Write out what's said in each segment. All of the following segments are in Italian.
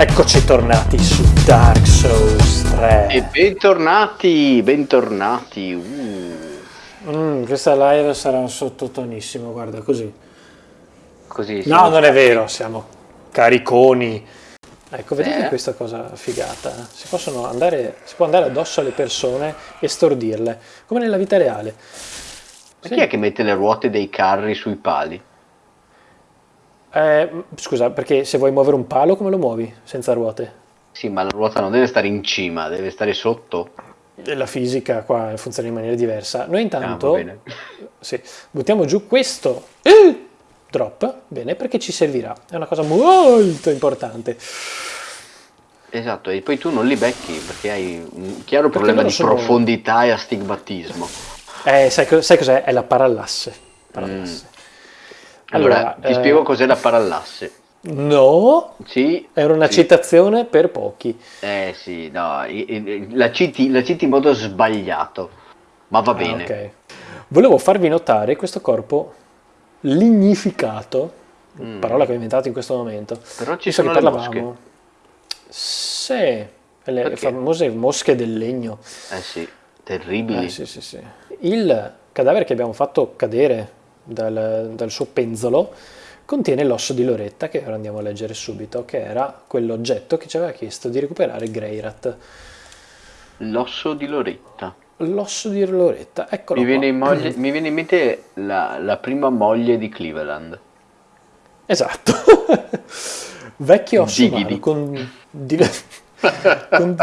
Eccoci tornati su Dark Souls 3. E bentornati, bentornati. Uh. Mm, questa live sarà un sottotonissimo, guarda così. Così. No, non è vero, siamo cariconi. Ecco, vedete Eh. questa cosa figata? Si, possono andare, si può andare addosso alle persone e stordirle, come nella vita reale. Ma Sì. chi è che mette le ruote dei carri sui pali? Eh, scusa, perché se vuoi muovere un palo, come lo muovi? Senza ruote? Sì, ma la ruota non deve stare in cima, deve stare sotto. La fisica qua funziona in maniera diversa. Noi Ah, intanto bene. sì, buttiamo giù questo eh, drop, bene, perché ci servirà. È una cosa molto importante. Esatto, e poi tu non li becchi perché hai un chiaro problema loro di sono- profondità e astigmatismo. Eh, sai, sai cos'è? È la parallasse. Parallasse. Allora, Allora, ti eh, spiego cos'è la parallasse. No, Sì, era una sì. citazione per pochi. Eh sì, no, la citi, la citi in modo sbagliato, ma va Ah, bene. ok. Volevo farvi notare questo corpo lignificato, parola che ho inventato in questo momento. Mm. Però ci Visto sono le parlavamo- Sì, le Perché? famose mosche del legno. Eh sì, terribili. Eh, sì, sì, sì. Il cadavere che abbiamo fatto cadere dal, dal suo penzolo contiene l'osso di Loretta, che ora andiamo a leggere subito, che era quell'oggetto che ci aveva chiesto di recuperare Greyrat. L'osso di Loretta. L'osso di Loretta, eccolo Mi viene, moglie- mi viene in mente la, la prima moglie di Cleveland. Esatto. Vecchio osso umano con, div- con,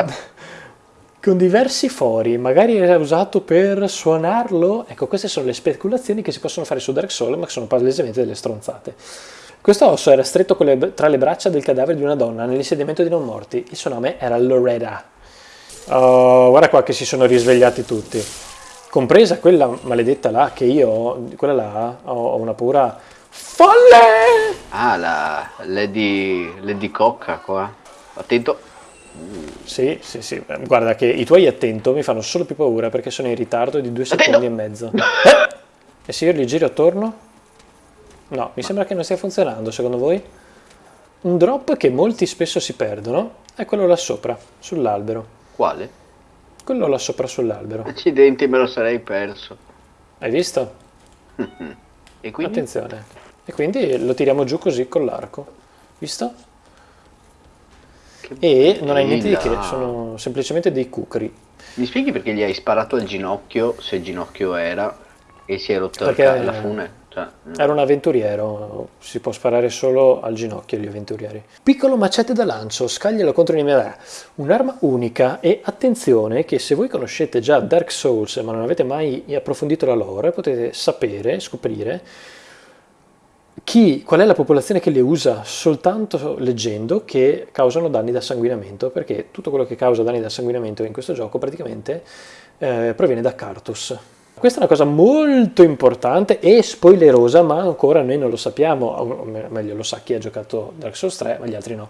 con diversi fori, magari era usato per suonarlo. Ecco, queste sono le speculazioni che si possono fare su Dark Souls, ma che sono palesemente delle stronzate. Questo osso era stretto le- tra le braccia del cadavere di una donna nell'insediamento di non morti. Il suo nome era Loretta. Oh, guarda qua che si sono risvegliati tutti. Compresa quella maledetta là che io, quella là, ho ho una paura folle! Ah, la Lady, Lady Cocca qua. Attento. Sì, sì, sì. Guarda che i tuoi attento mi fanno solo più paura perché sono in ritardo di due secondi e mezzo. Eh! E se io li giro attorno? No, mi sembra che non stia funzionando, secondo voi? Un drop che molti spesso si perdono è quello là sopra, sull'albero. Quale? Quello là sopra sull'albero. Accidenti, me lo sarei perso. Hai visto? E quindi? Attenzione. E quindi lo tiriamo giù così con l'arco. Visto? Che E non hai niente di che, sono semplicemente dei cucri. Mi spieghi perché gli hai sparato al ginocchio, se ginocchio era, e si è rotto Perché- la fune? Cioè, Era un avventuriero, si può sparare solo al ginocchio agli avventurieri. Piccolo macete da lancio, scaglialo contro i nemici. Un'arma unica e attenzione che se voi conoscete già Dark Souls ma non avete mai approfondito la lore, potete sapere, scoprire chi, qual è la popolazione che le usa soltanto leggendo che causano danni da sanguinamento, perché tutto quello che causa danni da sanguinamento in questo gioco praticamente eh, proviene da Cartus. Questa è una cosa molto importante e spoilerosa, ma ancora noi non lo sappiamo, o me- meglio lo sa chi ha giocato Dark Souls 3, ma gli altri no.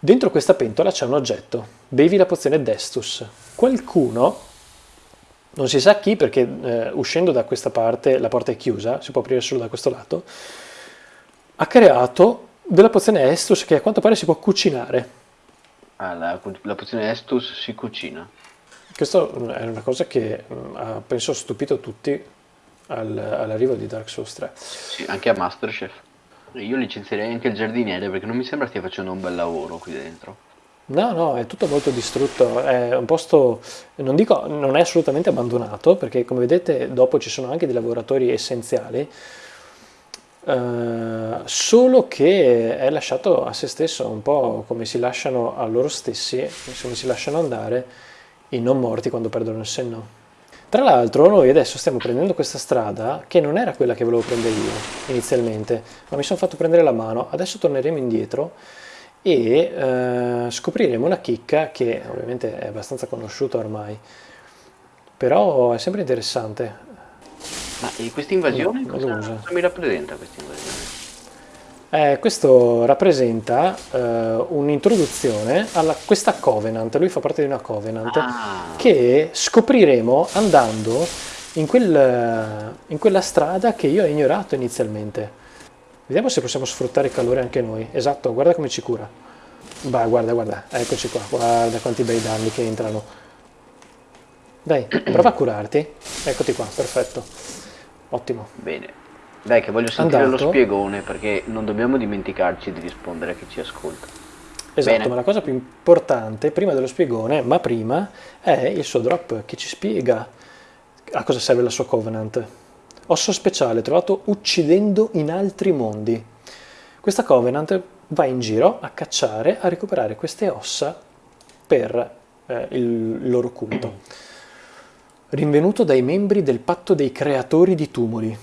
Dentro questa pentola c'è un oggetto, bevi la pozione Destus. Qualcuno, non si sa chi perché eh, uscendo da questa parte la porta è chiusa, si può aprire solo da questo lato, ha creato della pozione Estus che a quanto pare si può cucinare. ah, la, la pozione Estus si cucina. Questo è una cosa che mm, ha, penso, stupito tutti al- all'arrivo di Dark Souls 3. Sì, anche a Masterchef. Io licenzierei anche il giardiniere perché non mi sembra stia facendo un bel lavoro qui dentro. No, no, è tutto molto distrutto, è un posto, non dico, non è assolutamente abbandonato, perché come vedete dopo ci sono anche dei lavoratori essenziali, eh, solo che è lasciato a se stesso, un po' come si lasciano a loro stessi, come si lasciano andare i non morti quando perdono il senno. Tra l'altro noi adesso stiamo prendendo questa strada che non era quella che volevo prendere io inizialmente, ma mi sono fatto prendere la mano, adesso torneremo indietro e eh, scopriremo una chicca che ovviamente è abbastanza conosciuta ormai, però è sempre interessante. Ma e questa invasione No, cosa, cosa mi rappresenta questa invasione? Eh, questo rappresenta eh, un'introduzione a questa Covenant, lui fa parte di una Covenant, Ah. che scopriremo andando in, quel- in quella strada che io ho ignorato inizialmente. Vediamo se possiamo sfruttare il calore anche noi. Esatto, guarda come ci cura. Bah, guarda, guarda, eccoci qua, guarda quanti bei danni che entrano. Dai, prova a curarti. Eccoti qua, perfetto. Ottimo. Bene. Dai, che voglio sentire Andato. lo spiegone perché non dobbiamo dimenticarci di rispondere a chi ci ascolta. Esatto, Bene. ma la cosa più importante, prima dello spiegone, ma prima, è il suo drop che ci spiega a cosa serve la sua Covenant. Osso speciale trovato uccidendo in altri mondi. Questa Covenant va in giro a cacciare, a recuperare queste ossa per eh, il loro culto. Rinvenuto dai membri del patto dei creatori di tumuli,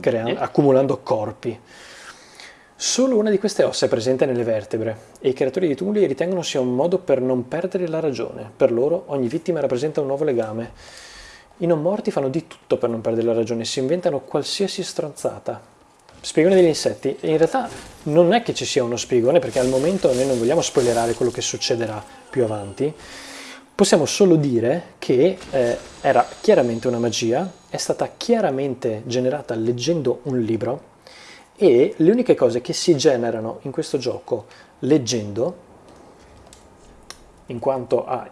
crea- accumulando corpi. Solo una di queste ossa è presente nelle vertebre e i creatori di tumuli ritengono sia un modo per non perdere la ragione. Per loro ogni vittima rappresenta un nuovo legame. I non morti fanno di tutto per non perdere la ragione, si inventano qualsiasi stronzata. Spiegone degli insetti, in realtà non è che ci sia uno spiegone perché al momento noi non vogliamo spoilerare quello che succederà più avanti. Possiamo solo dire che eh, era chiaramente una magia, è stata chiaramente generata leggendo un libro e le uniche cose che si generano in questo gioco leggendo, in quanto a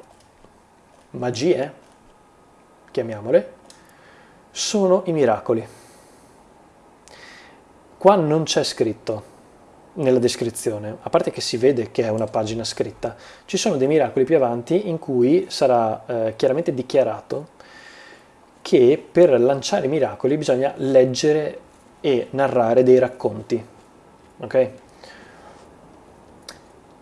magie, chiamiamole, sono i miracoli. Qua non c'è scritto nella descrizione, a parte che si vede che è una pagina scritta, ci sono dei miracoli più avanti in cui sarà eh, chiaramente dichiarato che per lanciare miracoli bisogna leggere e narrare dei racconti. Ok?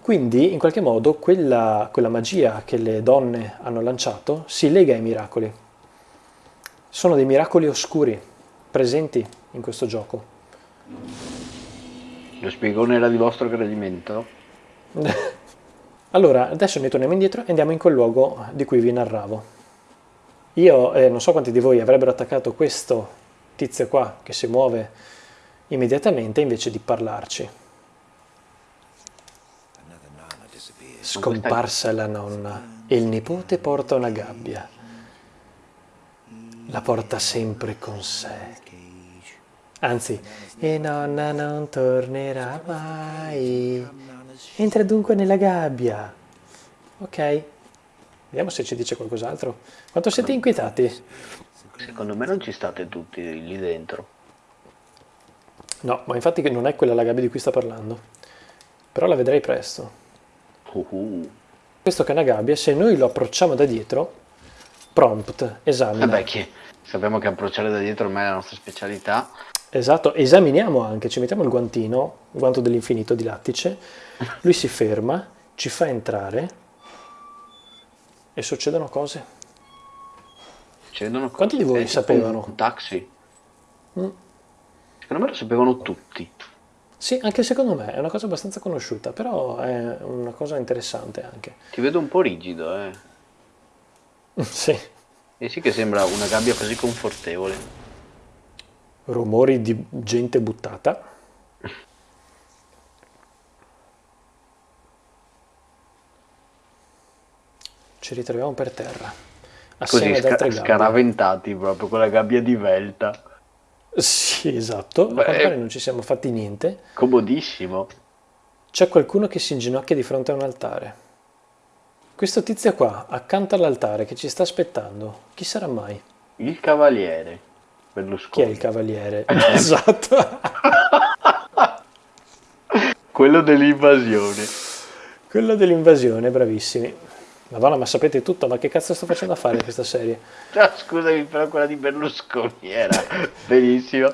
Quindi, in qualche modo, quella, quella magia che le donne hanno lanciato si lega ai miracoli. Sono dei miracoli oscuri presenti in questo gioco. Lo spiegone era di vostro gradimento? Allora, adesso noi torniamo indietro e andiamo in quel luogo di cui vi narravo. Io eh, non so quanti di voi avrebbero attaccato questo tizio qua che si muove immediatamente invece di parlarci. Scomparsa la nonna e il nipote porta una gabbia. La porta sempre con sé. Anzi, e nonna non tornerà mai. Entra dunque nella gabbia. Ok. Vediamo se ci dice qualcos'altro. Quanto siete inquietati? Secondo me non ci state tutti lì dentro. No, ma infatti non è quella la gabbia di cui sta parlando. Però la vedrei presto. Questo che è una gabbia, se noi lo approcciamo da dietro, prompt, esamina. Vabbè, che sappiamo che approcciare da dietro ormai è la nostra specialità. Esatto, esaminiamo anche, ci mettiamo il guantino, il guanto dell'infinito di lattice, lui si ferma, ci fa entrare e succedono cose. Succedono cose. Quanti di voi tipo sapevano? Un taxi. Mm. Secondo me lo sapevano tutti. Sì, anche secondo me è una cosa abbastanza conosciuta, però è una cosa interessante anche. Ti vedo un po' rigido, eh. Sì, E sì che sembra una gabbia così confortevole. Rumori di gente buttata. Ci ritroviamo per terra, Così assieme ad sca- altre gabbie. scaraventati proprio con la gabbia di velta. Sì, esatto, Beh, a pare non ci siamo fatti niente. Comodissimo. C'è qualcuno che si inginocchia di fronte a un altare. Questo tizio qua, accanto all'altare, che ci sta aspettando, chi sarà mai? Il cavaliere. Chi Berlusconi. è il cavaliere? esatto. Quello dell'invasione. Quello dell'invasione, bravissimi. Madonna, ma sapete tutto, ma che cazzo sto facendo a fare questa serie? Ah, scusami, però quella di Berlusconi era benissimo.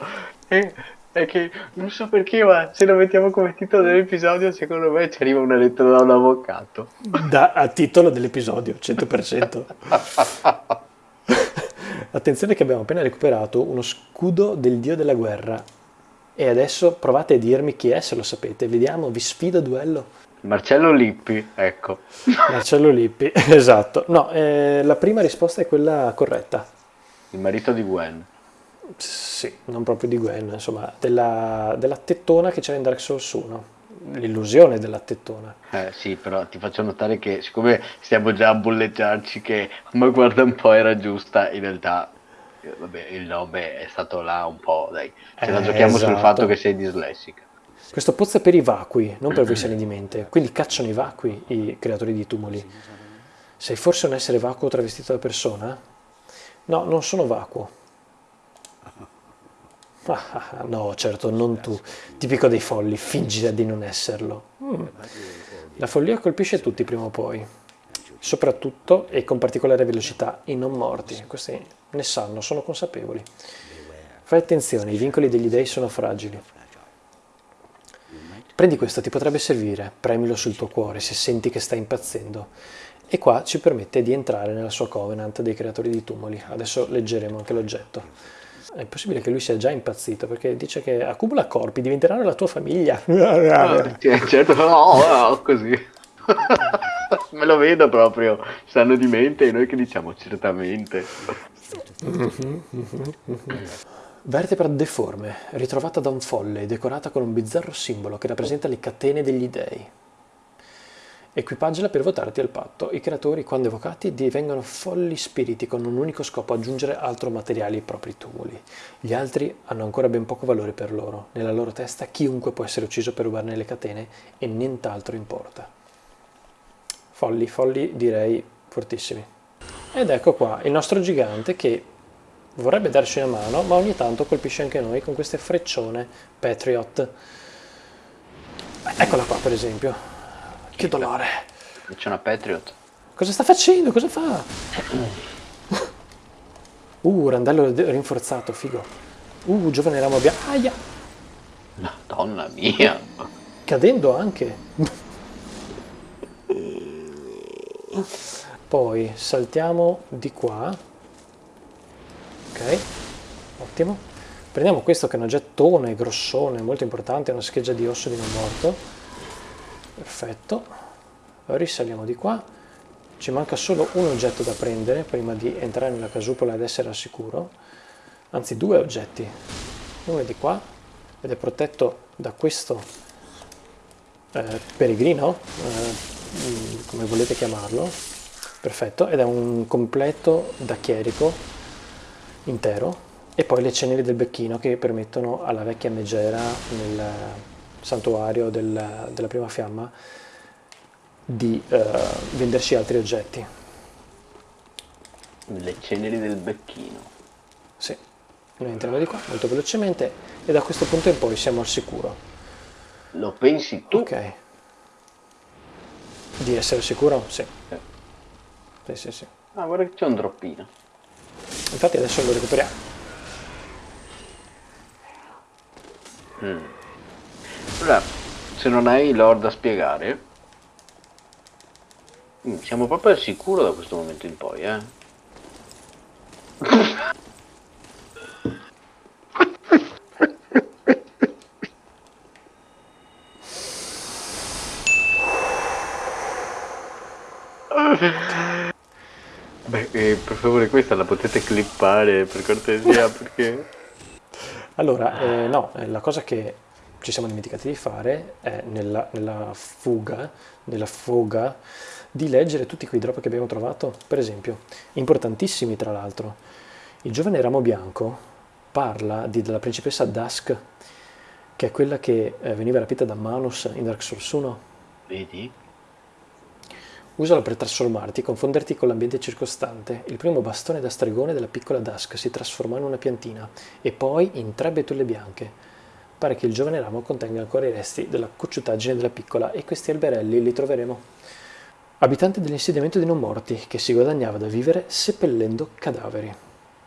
E, è che non so perché, ma se lo mettiamo come titolo dell'episodio, secondo me ci arriva una lettera da un avvocato. Da, a titolo dell'episodio, 100%. Attenzione che abbiamo appena recuperato uno scudo del dio della guerra. E adesso provate a dirmi chi è se lo sapete. Vediamo, vi sfido a duello. Marcello Lippi, ecco. Marcello Lippi, esatto. No, eh, la prima risposta è quella corretta. Il marito di Gwen. Sì, non proprio di Gwen, insomma, della, della tettona che c'era in Dark Souls 1. L'illusione della tettona. Eh sì, però ti faccio notare che siccome stiamo già a bulleggiarci che ma guarda un po' era giusta, in realtà vabbè, il nome è stato là un po', dai. Ce la Eh, giochiamo sul esatto. fatto che sei dislessica. Questo pozzo è per i vacui, non per voi sani di mente. Quindi cacciano i vacui i creatori di tumuli. Sei forse un essere vacuo travestito da persona? No, non sono vacuo. Ah, no, certo, non tu. Tipico dei folli, fingi di non esserlo. Mm. La follia colpisce tutti prima o poi. Soprattutto e con particolare velocità i non morti. Questi ne sanno, sono consapevoli. Fai attenzione, i vincoli degli dei sono fragili. Prendi questo, ti potrebbe servire, premilo sul tuo cuore se senti che stai impazzendo. E qua ci permette di entrare nella sua covenant dei creatori di tumuli. Adesso leggeremo anche l'oggetto. È possibile che lui sia già impazzito perché dice che accumula corpi, diventeranno la tua famiglia. Ah, certo, no, no, così. Me lo vedo proprio, sanno di mente e noi che diciamo certamente. Vertebra deforme, ritrovata da un folle, decorata con un bizzarro simbolo che rappresenta le catene degli dei. Equipaggiala per votarti al patto. I creatori, quando evocati, divengono folli spiriti con un unico scopo, aggiungere altro materiale ai propri tumuli. Gli altri hanno ancora ben poco valore per loro. Nella loro testa chiunque può essere ucciso per rubarne le catene e nient'altro importa. Folli, folli direi fortissimi. Ed ecco qua il nostro gigante che vorrebbe darci una mano, ma ogni tanto colpisce anche noi con queste freccione Patriot. Eccola qua, per esempio. Che dolore. C'è una Patriot. Cosa sta facendo? Cosa fa? Uh, randello rinforzato, figo. Uh, giovane ramo bianco. Aia! Madonna mia! Cadendo anche. Poi saltiamo di qua. Ok ottimo. Prendiamo questo che è un oggettone grossone molto importante una scheggia di osso di non morto. Perfetto. Risaliamo di qua. Ci manca solo un oggetto da prendere prima di entrare nella casupola ed essere al sicuro. Anzi due oggetti. Uno è di qua ed è protetto da questo eh, peregrino eh, come volete chiamarlo perfetto ed è un completo da chierico intero e poi le ceneri del becchino che permettono alla vecchia megera nel santuario del, della prima fiamma di eh, venderci altri oggetti. Le ceneri del becchino. Sì, noi entriamo di qua molto velocemente e da questo punto in poi siamo al sicuro. Lo pensi tu? Ok. Di essere sicuro? Sì. Eh. Sì, sì, sì. Ah, guarda che c'è un droppino. Infatti adesso lo recuperiamo. Mm. Allora, se non hai l'or da spiegare, mm, siamo proprio al sicuro da questo momento in poi, eh? Beh, eh, per favore questa la potete clippare per cortesia perché... Allora, eh, no, eh, la cosa che ci siamo dimenticati di fare è nella, nella fuga, nella foga, di leggere tutti quei drop che abbiamo trovato, per esempio, importantissimi tra l'altro. Il giovane ramo bianco parla di, della principessa Dusk, che è quella che eh, veniva rapita da Manus in Dark Souls 1. Vedi? Usalo per trasformarti e confonderti con l'ambiente circostante. Il primo bastone da stregone della piccola Dusk si trasformò in una piantina e poi in tre betulle bianche. Pare che il giovane ramo contenga ancora i resti della cocciutaggine della piccola e questi alberelli li troveremo. Abitante dell'insediamento dei non morti che si guadagnava da vivere seppellendo cadaveri.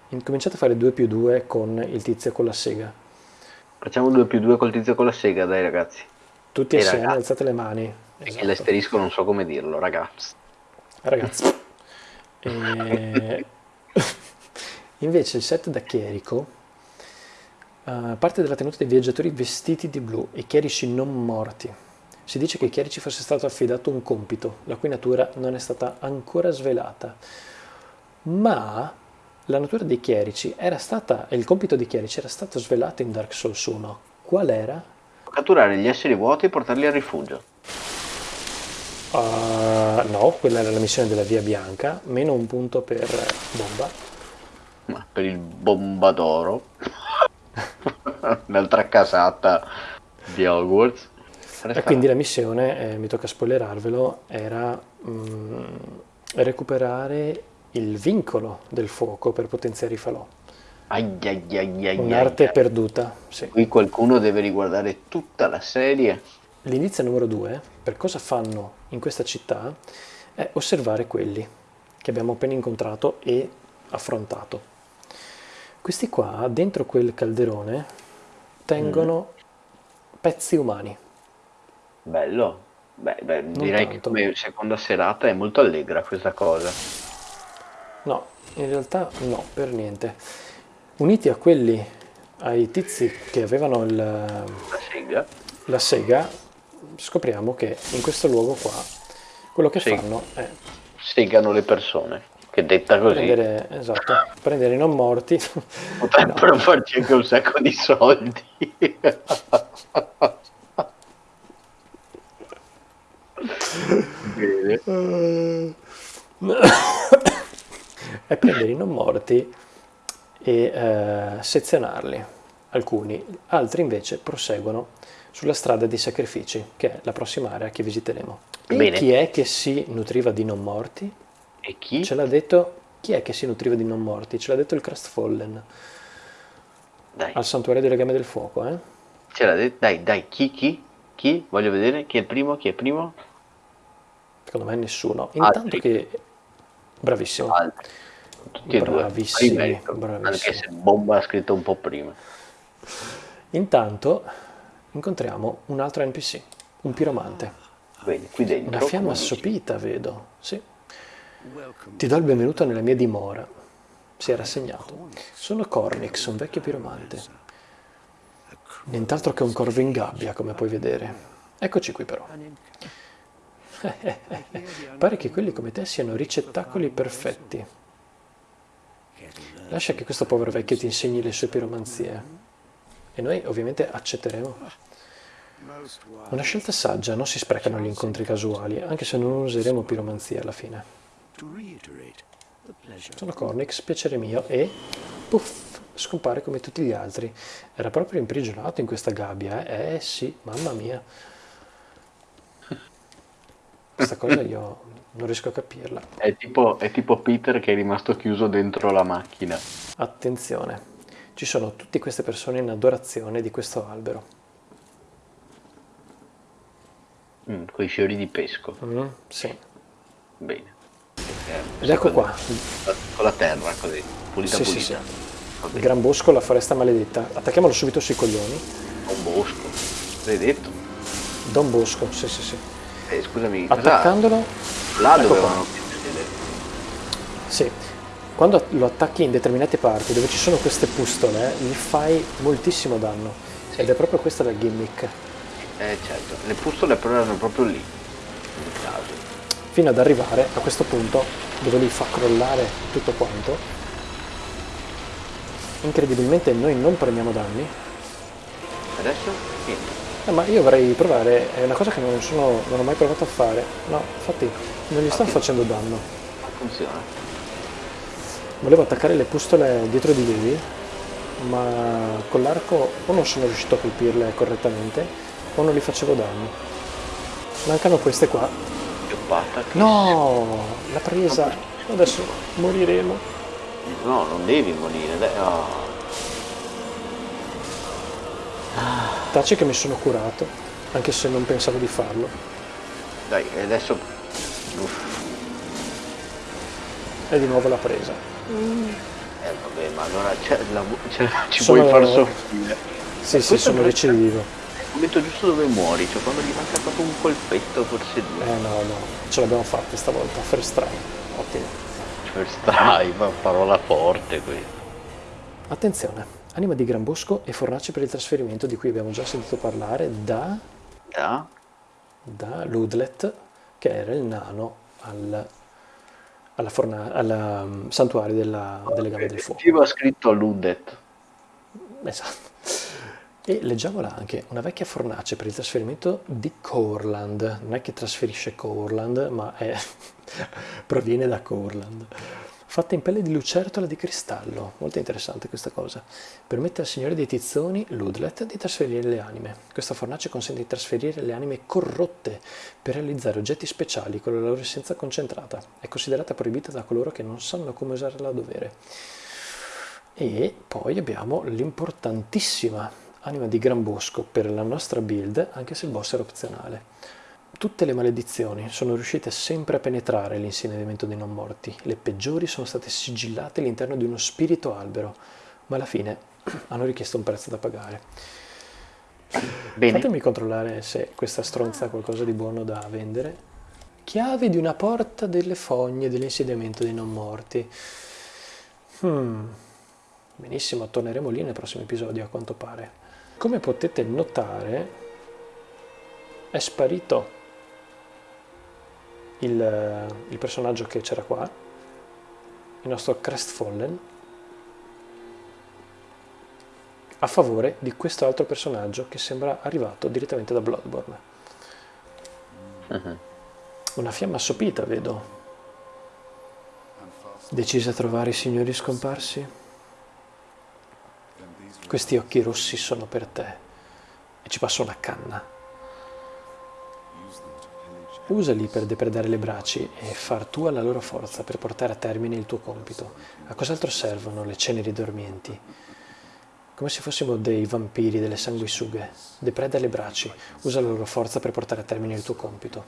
Incominciate a fare 2 più 2 con il tizio con la sega. Facciamo 2 più 2 col tizio con la sega, dai ragazzi. Tutti E assieme, ragazzi. alzate le mani. Esatto. l'asterisco non so come dirlo, ragazzi. Ragazzi. E... Invece il set da chierico eh, parte dalla tenuta dei viaggiatori vestiti di blu e chierici non morti. Si dice che ai chierici fosse stato affidato un compito, la cui natura non è stata ancora svelata. Ma la natura dei chierici era stata, il compito dei chierici era stato svelato in Dark Souls 1. Qual era? Catturare gli esseri vuoti e portarli al rifugio. Uh, no, quella era la missione della Via Bianca, meno un punto per bomba. Ma per il bombadoro. Un'altra casata. di Hogwarts. E quindi la missione, eh, mi tocca spoilerarvelo, era mm, recuperare il vincolo del fuoco per potenziare i falò. Un'arte perduta, sì. Qui qualcuno deve riguardare tutta la serie. L'indizio numero due, per cosa fanno in questa città, è osservare quelli che abbiamo appena incontrato e affrontato. Questi qua, dentro quel calderone, tengono pezzi umani. Bello. Beh, beh, direi che tanto. come seconda serata è molto allegra questa cosa. No, in realtà no, per niente. Uniti a quelli, ai tizi che avevano il- La sega. la sega, scopriamo che in questo luogo qua, quello che Sì. fanno è Segano le persone. Che detta così prendere, esatto, prendere i non morti. potrebbero farci anche un sacco di soldi. Bene. è prendere i non morti e eh, sezionarli, alcuni, altri invece proseguono sulla strada dei sacrifici, che è la prossima area che visiteremo. E Bene. chi è che si nutriva di non morti? E chi? Ce l'ha detto chi è che si nutriva di non morti? Ce l'ha detto il Crestfallen Dai, al santuario delle Game del Fuoco, eh? ce l'ha detto. Dai, dai, chi, chi? Chi? Voglio vedere chi è il primo, chi è il primo? Secondo me nessuno. Intanto Altri. che bravissimo. Altri. Tutti e due. Bravissimi, merito, bravissimi. Anche se Bomba ha scritto un po' prima. Intanto incontriamo un altro NPC, un piromante. Vedi, qui dentro. Una fiamma assopita, vedo. Sì. Ti do il benvenuto nella mia dimora. Si è rassegnato. Sono Cornix, un vecchio piromante. Nient'altro che un corvo in gabbia, come puoi vedere. Eccoci qui però. Pare che quelli come te siano ricettacoli perfetti. Lascia che questo povero vecchio ti insegni le sue piromanzie. E noi ovviamente accetteremo. Una scelta saggia, non si sprecano gli incontri casuali, anche se non useremo piromanzia alla fine. Sono Cornix, piacere mio, e puff, scompare come tutti gli altri. Era proprio imprigionato in questa gabbia, eh? Eh sì, mamma mia. Questa cosa io non riesco a capirla. È tipo, è tipo Peter che è rimasto chiuso dentro la macchina. Attenzione, ci sono tutte queste persone in adorazione di questo albero. Mm, con i fiori di pesco. Mm, sì. Bene. Ed ecco qua, Con la terra così, pulita Sì, sì, pulita. sì. Va il gran bosco, la foresta maledetta. Attacchiamolo subito sui coglioni. Un bosco. L'hai detto? Don Bosco, sì, sì, sì. Eh, scusami. Attaccandolo, Là ecco dovevano sì. Quando lo attacchi in determinate parti dove ci sono queste pustole, gli fai moltissimo danno. Ed è proprio questa la gimmick. Eh certo, le pustole però erano proprio lì. In caso. Fino ad arrivare a questo punto dove lui fa crollare tutto quanto. Incredibilmente noi non prendiamo danni. Adesso niente. Eh, ma io vorrei provare, è una cosa che non, sono, non ho mai provato a fare. No, infatti non gli Ok. facendo danno. Funziona. Volevo attaccare le pustole dietro di lui, ma con l'arco o non sono riuscito a colpirle correttamente o non gli facevo danni. Mancano queste qua. No, l'ha presa. Adesso moriremo. No, non devi morire. Dai. Oh. Taci che mi sono curato, anche se non pensavo di farlo. Dai, e adesso... Uff. E di nuovo l'ha presa. Eh vabbè, ma allora c'è la- c'è- ci Sono- puoi far soffrire. Sì, sì, sono recidivo. È il momento giusto dove muori, cioè quando gli manca proprio un colpetto, forse due. Eh no, no, ce l'abbiamo fatta stavolta. First try. Ottimo. First try, ma parola forte qui. Attenzione, anima di Gran Bosco e fornace per il trasferimento di cui abbiamo già sentito parlare da Da? da Ludlet, che era il nano al, alla forna- al um, santuario della- delle gambe del fuoco. Ci va scritto Ludet. Esatto. E leggiamola anche, una vecchia fornace per il trasferimento di Corland. Non è che trasferisce Corland, ma è- proviene da Corland. Fatta in pelle di lucertola di cristallo. Molto interessante questa cosa. Permette al Signore dei Tizzoni, Ludlet, di trasferire le anime. Questa fornace consente di trasferire le anime corrotte per realizzare oggetti speciali con la loro essenza concentrata. È considerata proibita da coloro che non sanno come usarla a dovere. E poi abbiamo l'importantissima anima di Gran Bosco per la nostra build, anche se il boss era opzionale. Tutte le maledizioni sono riuscite sempre a penetrare l'insegnamento dei non morti. Le peggiori sono state sigillate all'interno di uno spirito albero, ma alla fine hanno richiesto un prezzo da pagare. Bene. Fatemi controllare se questa stronza ha qualcosa di buono da vendere. Chiave di una porta delle fogne dell'insediamento dei non morti. Hmm. Benissimo, torneremo lì nel prossimo episodio a quanto pare. Come potete notare, è sparito il, il personaggio che c'era qua, il nostro Crestfallen, a favore di questo altro personaggio che sembra arrivato direttamente da Bloodborne. Uh-huh. Una fiamma assopita, vedo. Decise a trovare i signori scomparsi? Questi occhi rossi sono per te. E ci passo una canna. Usali per depredare le braci e far tua la loro forza per portare a termine il tuo compito. A cos'altro servono le ceneri dormienti? Come se fossimo dei vampiri, delle sanguisughe. Depreda le braci, usa la loro forza per portare a termine il tuo compito.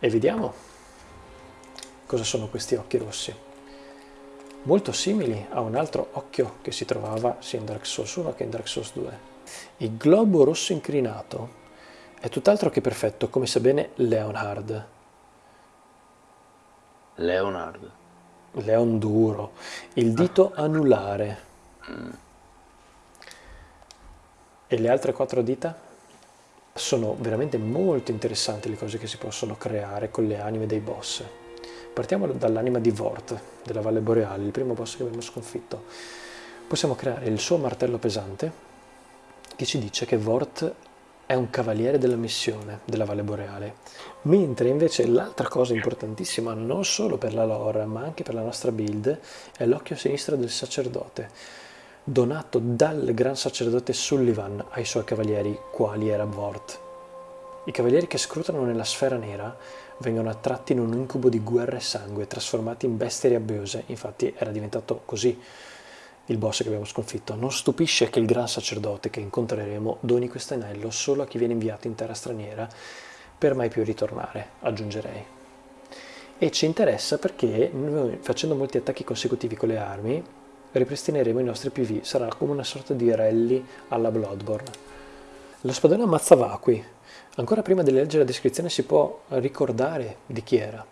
E vediamo cosa sono questi occhi rossi. Molto simili a un altro occhio che si trovava sia in Dark Souls 1 che in Dark Souls 2. Il globo rosso incrinato è tutt'altro che perfetto, come sa bene Leonhard. Leonhard. Leon duro. Il dito ah. anulare. Mm. E le altre quattro dita? Sono veramente molto interessanti le cose che si possono creare con le anime dei boss. Partiamo dall'anima di Vort, della Valle Boreale, il primo boss che abbiamo sconfitto. Possiamo creare il suo martello pesante, che ci dice che Vort è un cavaliere della missione della Valle Boreale, mentre invece l'altra cosa importantissima, non solo per la lore, ma anche per la nostra build, è l'occhio sinistro del sacerdote, donato dal gran sacerdote Sullivan ai suoi cavalieri, quali era Vort. I cavalieri che scrutano nella sfera nera vengono attratti in un incubo di guerra e sangue, trasformati in bestie rabbiose, infatti era diventato così il boss che abbiamo sconfitto. Non stupisce che il gran sacerdote che incontreremo doni questo anello solo a chi viene inviato in terra straniera per mai più ritornare, aggiungerei. E ci interessa perché noi facendo molti attacchi consecutivi con le armi ripristineremo i nostri PV, sarà come una sorta di rally alla Bloodborne. Lo spadone ammazza vacui. Ancora prima di leggere la descrizione si può ricordare di chi era.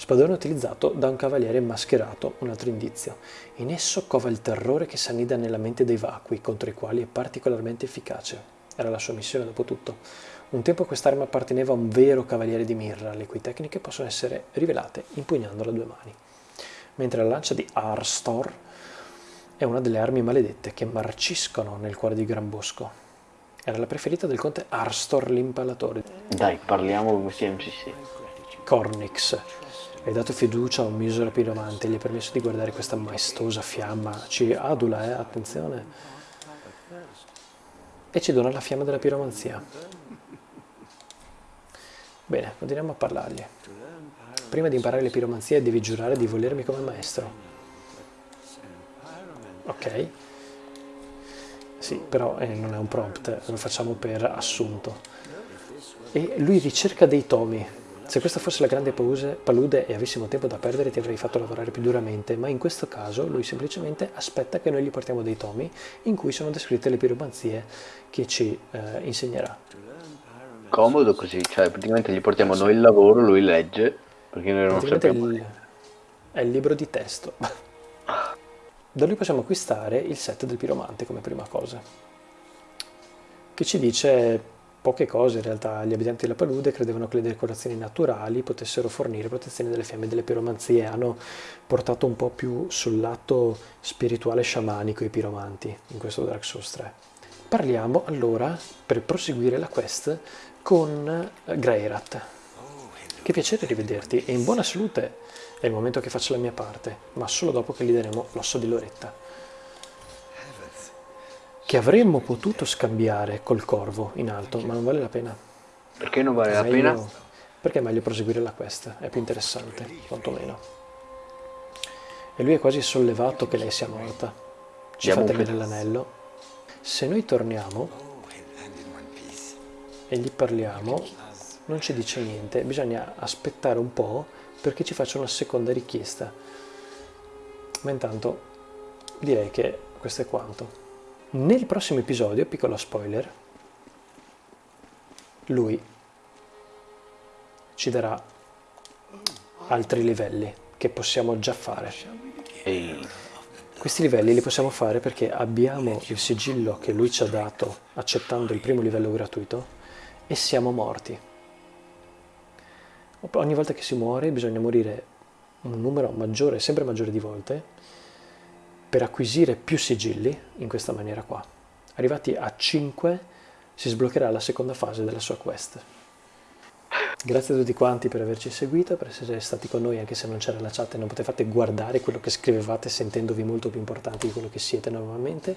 Spadone utilizzato da un cavaliere mascherato, un altro indizio. In esso cova il terrore che s'annida nella mente dei vacui, contro i quali è particolarmente efficace. Era la sua missione, dopo tutto. Un tempo quest'arma apparteneva a un vero cavaliere di mirra, le cui tecniche possono essere rivelate impugnandola a due mani. Mentre la lancia di Arstor è una delle armi maledette che marciscono nel cuore di Gran Bosco. Era la preferita del conte Arstor l'impalatore. Dai, parliamo come CMCC. Cornix, hai dato fiducia a un misero piromante, gli hai permesso di guardare questa maestosa fiamma, ci adula, eh, attenzione, e ci dona la fiamma della piromanzia. Bene, continuiamo a parlargli. Prima di imparare le piromanzie devi giurare di volermi come maestro. Ok. Sì, però eh, non è un prompt, lo facciamo per assunto. E lui ricerca dei tomi, se questa fosse la grande palude e avessimo tempo da perdere ti avrei fatto lavorare più duramente, ma in questo caso lui semplicemente aspetta che noi gli portiamo dei tomi in cui sono descritte le piromanzie che ci eh, insegnerà. Comodo così, cioè praticamente gli portiamo noi il lavoro, lui legge, perché noi non sappiamo. Il, è il libro di testo. da lui possiamo acquistare il set del piromante come prima cosa, che ci dice Poche cose in realtà, gli abitanti della palude credevano che le decorazioni naturali potessero fornire protezione dalle fiamme delle piromanzie, hanno portato un po' più sul lato spirituale sciamanico i piromanti in questo Dark Souls 3. Parliamo allora, per proseguire la quest, con Greirat. Che piacere rivederti e in buona salute. È il momento che faccio la mia parte, ma solo dopo che gli daremo l'osso di Loretta. Che avremmo potuto scambiare col corvo in alto, ma non vale la pena. Perché non vale È la meglio- pena? Perché è meglio proseguire la quest, è più interessante, quantomeno. E lui è quasi sollevato che lei sia morta. Ci Diamo fa un tenere pe- l'anello. Se noi torniamo e gli parliamo, non ci dice niente, bisogna aspettare un po' perché ci faccia una seconda richiesta. Ma intanto direi che questo è quanto. Nel prossimo episodio, piccolo spoiler, lui ci darà altri livelli che possiamo già fare. Ehi, Questi livelli li possiamo fare perché abbiamo il sigillo che lui ci ha dato accettando il primo livello gratuito e siamo morti. Ogni volta che si muore bisogna morire un numero maggiore, sempre maggiore di volte, per acquisire più sigilli in questa maniera qua. Arrivati a 5 si sbloccherà la seconda fase della sua quest. Grazie a tutti quanti per averci seguito, per essere stati con noi anche se non c'era la chat e non potevate guardare quello che scrivevate sentendovi molto più importanti di quello che siete normalmente.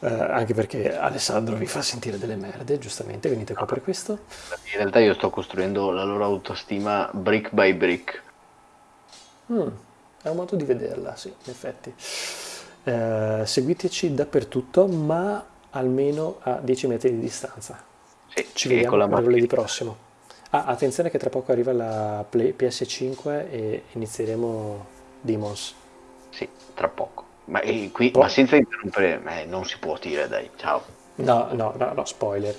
Eh, anche perché Alessandro vi fa sentire delle merde, giustamente, venite qua per questo. in realtà io sto costruendo la loro autostima brick by brick. Mm, è un modo di vederla, sì, in effetti. Eh, seguiteci dappertutto, ma almeno a 10 metri di distanza. Sì, Ci vediamo macchina. prossimo. Ah, attenzione che tra poco arriva la Play- PS5 e inizieremo Demons. Sì, tra poco. Ma, eh, qui, ma senza interrompere, eh, non si può dire, dai, ciao. No, no, no, no, spoiler.